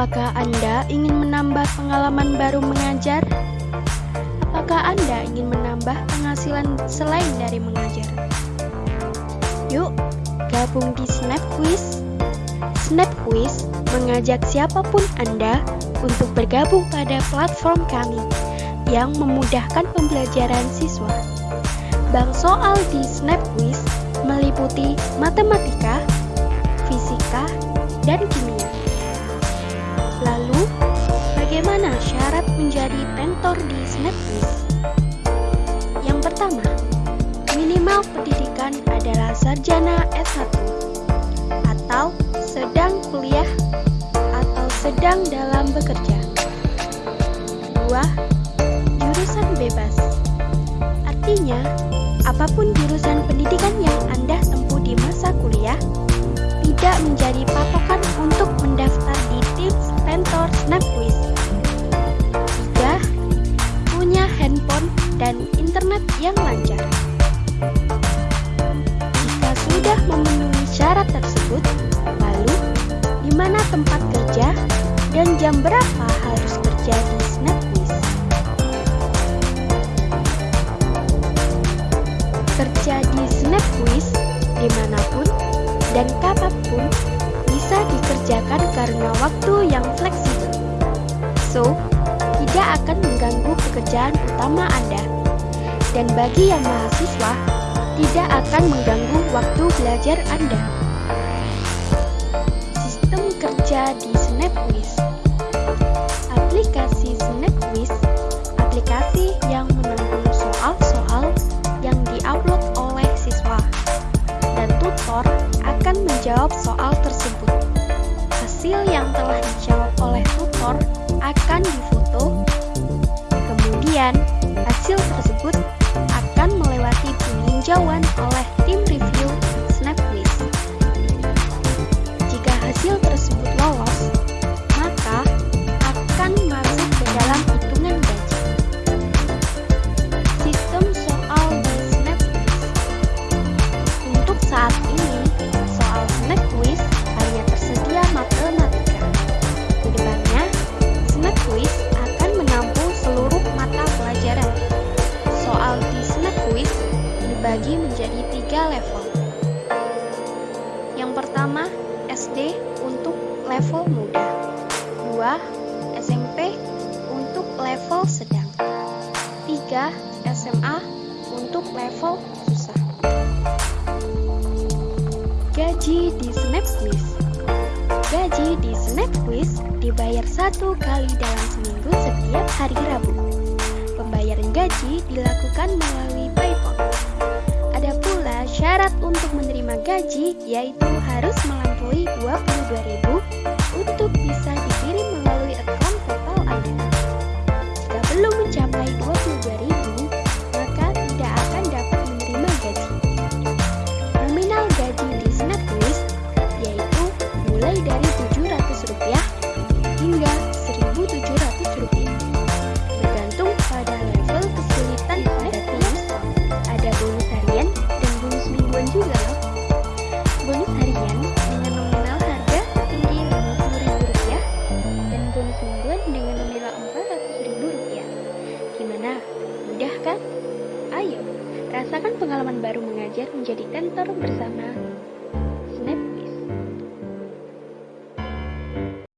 Apakah Anda ingin menambah pengalaman baru mengajar? Apakah Anda ingin menambah penghasilan selain dari mengajar? Yuk, gabung di Snap Quiz. Snap Quiz mengajak siapa pun Anda untuk bergabung pada platform kami yang memudahkan pembelajaran siswa. Bank soal di Snap Quiz meliputi matematika, fisika, dan kimia. Lalu, bagaimana syarat menjadi tentor di Snapquiz? Yang pertama, minimal pendidikan adalah sarjana S1 atau sedang kuliah atau sedang dalam bekerja. Dua, jurusan bebas. Artinya, apa pun jurusan pendidikan yang Anda tempuh di masa kuliah tidak menjadi patokan untuk mendaftar yang lancar. Jika sudah memenuhi syarat tersebut, lalu di mana tempat kerja dan jam berapa harus kerja di Snap Quiz? Kerja di Snap Quiz di mana pun dan kapan pun bisa dikerjakan karena waktu yang fleksibel. So, tidak akan mengganggu pekerjaan utama Anda. Dan bagi yang mahasiswa, tidak akan mengganggu waktu belajar Anda. Sistem kerja di SnapQuiz Aplikasi SnapQuiz aplikasi yang menampung soal-soal yang diupload oleh siswa dan tutor akan menjawab soal tersebut. Hasil yang telah dijawab oleh tutor akan difoto, kemudian hasil tersebut peninjauan oleh tim dibagi menjadi tiga level. Yang pertama, SD untuk level muda. Dua, SMP untuk level sedang. Tiga, SMA untuk level susah. Gaji di SnapQuiz Gaji di SnapQuiz dibayar satu kali dalam seminggu setiap hari Rabu. Pembayaran gaji dilakukan melalui PayPal. Syarat untuk menerima gaji yaitu harus melampaui 22.000 untuk bisa Gunakan pengalaman baru mengajar menjadi tentor bersama.